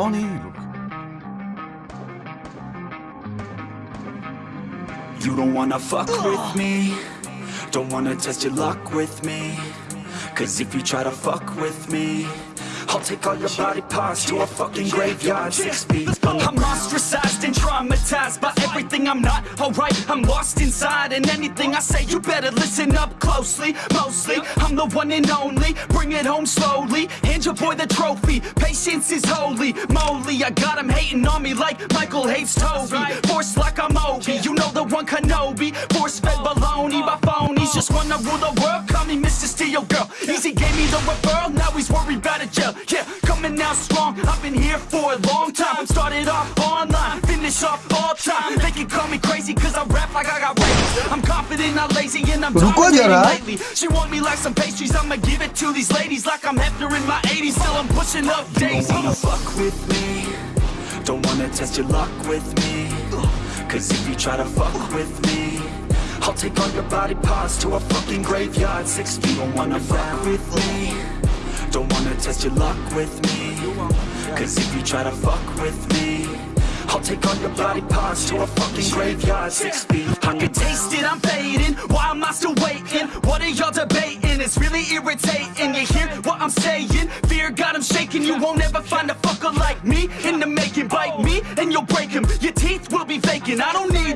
Look. You don't wanna fuck with me Don't wanna test your luck with me Cause if you try to fuck with me I'll take all your body parts to a fucking graveyard Six feet I'm ostracized and traumatized by everything I'm not alright. I'm lost inside, and anything I say, you better listen up closely. Mostly, I'm the one and only. Bring it home slowly. Hand your boy the trophy. Patience is holy. Moly, I got him hating on me like Michael hates Toby. Force like I'm Obi. You know the one Kenobi. Force fed oh. baloney by phonies. Oh. Just wanna rule the world. Call me Mr. Steel Girl. Easy need a referral, now he's worried about a job. Yeah, coming out strong, I've been here for a long time. Started off online, finish off all time. They can call me crazy cause I rap like I got raped. I'm confident, not lazy, and I'm dominating lately. She want me like some pastries, I'ma give it to these ladies like I'm Hefner in my 80s. Still I'm pushing up daisies. Don't wanna fuck with me, don't wanna test your luck with me. Cause if you try to fuck with me, I'll take all your body parts to a fucking graveyard Six feet, don't wanna fuck with me Don't wanna test your luck with me Cause if you try to fuck with me I'll take all your body parts to a fucking graveyard Six feet I can taste it, I'm fading. Why am I still waiting? What are y'all debating? It's really irritating. You hear what I'm saying?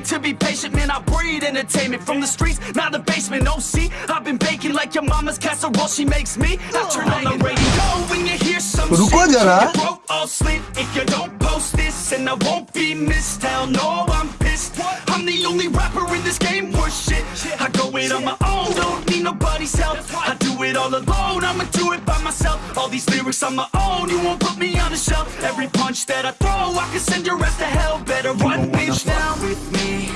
to be patient, man, I breed entertainment From the streets, not the basement, no see I've been baking like your mama's casserole, she makes me. I turn on the radio when you hear some shit. You broke all sleep if you don't post this And I won't be missed, hell no, I'm I'm the only rapper in this game worth shit. I go it on my own, don't need nobody's help. I do it all alone, I'ma do it by myself. All these lyrics on my own, you won't put me on the shelf. Every punch that I throw, I can send your ass to hell. Better run, don't wanna bitch, fuck now. with me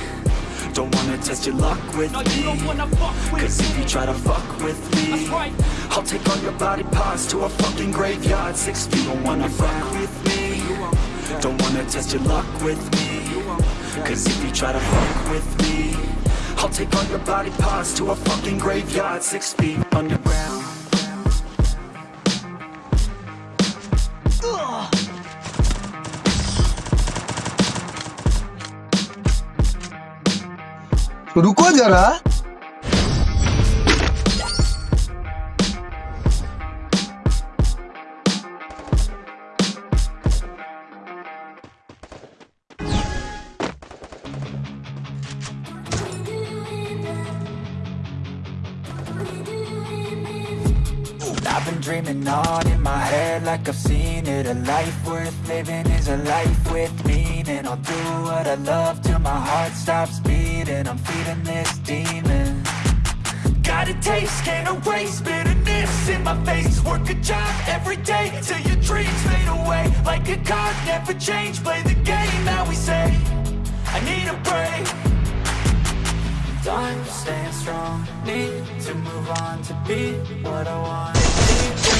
Don't wanna test your luck with No, me don't wanna fuck with Cause if you try to fuck with me right. I'll take all your body parts to a fucking graveyard Six feet, don't wanna fuck with me Don't wanna test your luck with me Cause if you try to fuck with me I'll take all your body parts to a fucking graveyard Six feet underground रुको जरा been dreaming on in my head like I've seen it. A life worth living is a life with meaning. I'll do what I love till my heart stops beating. I'm feeding this demon. Got a taste, can't erase bitterness in my face. Work a job every day till your dreams fade away. Like a card, never change, play the game that we say I need a break Time staying strong, need to move on to be what I want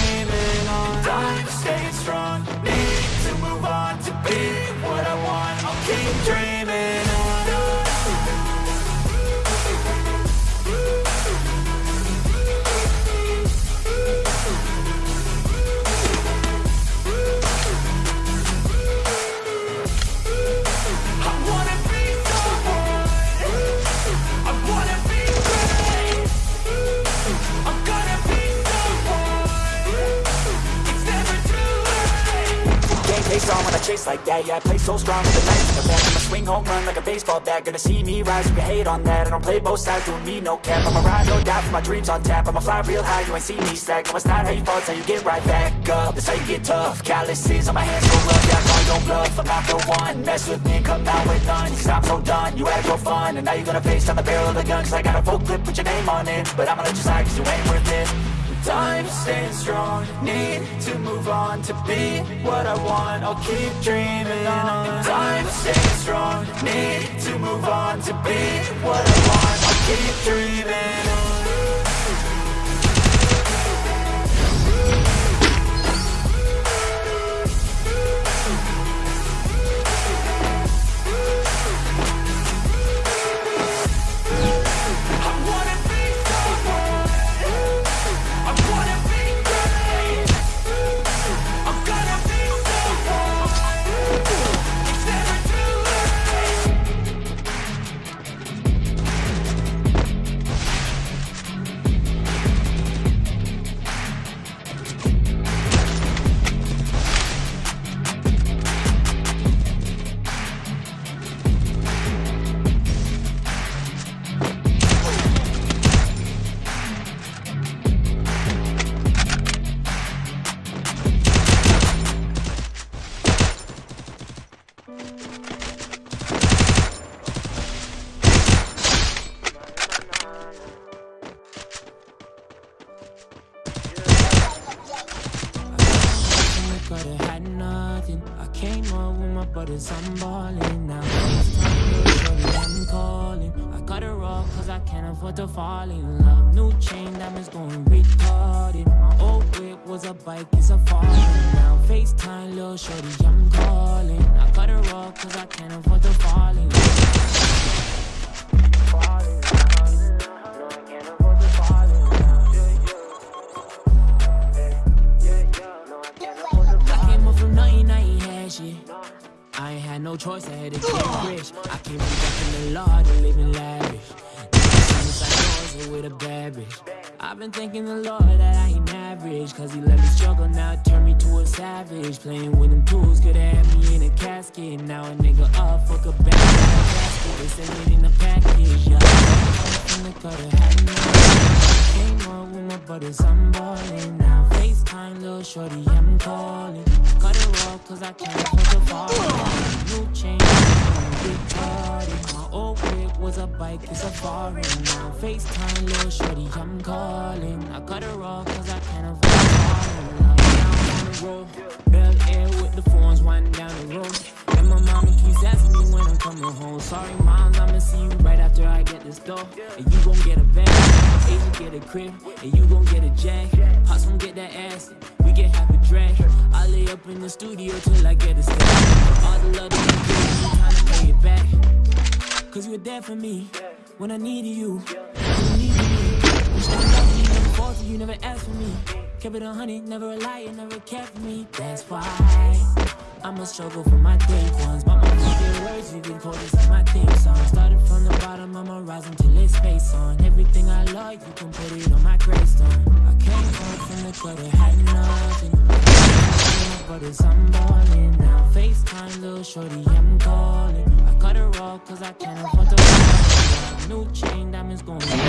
face on when I chase like that Yeah, I play so strong with the knife in the back. I'ma swing home run like a baseball bat. Gonna see me rise, you hate on that. I don't play both sides, doing me no cap. I'ma ride or die for my dreams on tap. I'ma fly real high, you ain't see me slack. No, it's not how you fall, it's how you get right back up. That's how you get tough. Calluses on my hands so rough Yeah, I call your bluff I'm not the one. Mess with me come out with none. Cause I'm so done, you had your fun. And now you're gonna face down the barrel of the gun Cause I got a full clip put your name on it. But I'ma let you slide cause you ain't worth it Time staying strong, need to move on to be what I want. I'll keep dreaming on. Time staying strong, need to move on to be what I want. I'll keep dreaming brothers, I'm balling now. I'm calling. I cut her off cause I can't afford to fall in love. New chain diamonds going retarded. My old whip was a bike, it's a falling now. FaceTime, little shorty, I'm calling. I cut her off cause I can't afford to fall in love. I ain't had no choice, I had to get rich. I came from back in the Lord and living lavish. Was with a bad bitch. I've been thanking the Lord that I ain't average. Cause he let me struggle, now it turned me to a savage. Playing with them tools, could have me in a casket. Now a nigga up, fuck a bag, casket. They send it in a package, yeah. From the gutter, had no Came up with my brothers, I'm ballin' now. FaceTime, little shorty, I'm calling. Cut her off, cause I can't afford to fall. Bike, it's a foreign now. FaceTime, little shorty, I'm calling. I cut her off, cause I can't afford to fall. Down on the road, Bel Air with the phones, winding down the road. And my mama keeps asking me when I'm coming home. Sorry, moms, I'ma see you right after I get this door. And you gon' get a bag, Asian get a crib, and you gon' get a jag. Pops gon' get that ass, we get half a drag. I lay up in the studio till I get a stack. All the love there for me when I needed you. When you needed me. You started loving me, never faulted you, never asked for me. Kept it a hundred, never a liar, never cared for me. That's why I'ma struggle for my day ones. But my favorite words, you can call this my theme song. Started from the bottom, I'ma rise until it's face on. Everything I love, you can put it on my gravestone. I came home from the gutter, had nothing. My brothers, I'm balling now. FaceTime, little shorty, I'm calling. I can't afford to. New chain, diamonds going.